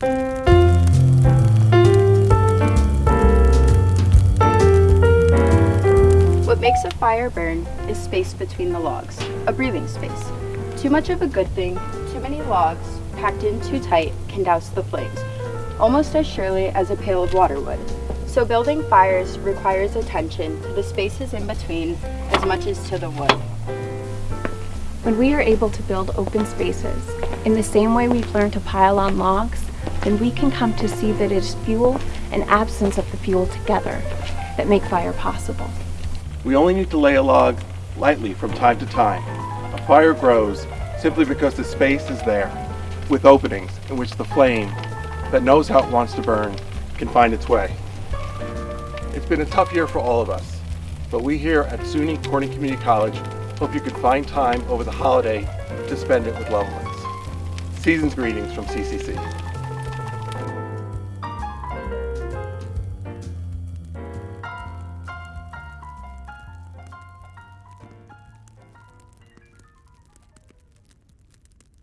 What makes a fire burn is space between the logs, a breathing space. Too much of a good thing, too many logs, packed in too tight, can douse the flames, almost as surely as a pail of water would. So building fires requires attention to the spaces in between as much as to the wood. When we are able to build open spaces, in the same way we've learned to pile on logs, then we can come to see that it is fuel and absence of the fuel together that make fire possible. We only need to lay a log lightly from time to time. A fire grows simply because the space is there, with openings in which the flame that knows how it wants to burn can find its way. It's been a tough year for all of us, but we here at SUNY Corning Community College hope you can find time over the holiday to spend it with loved ones. Season's greetings from CCC.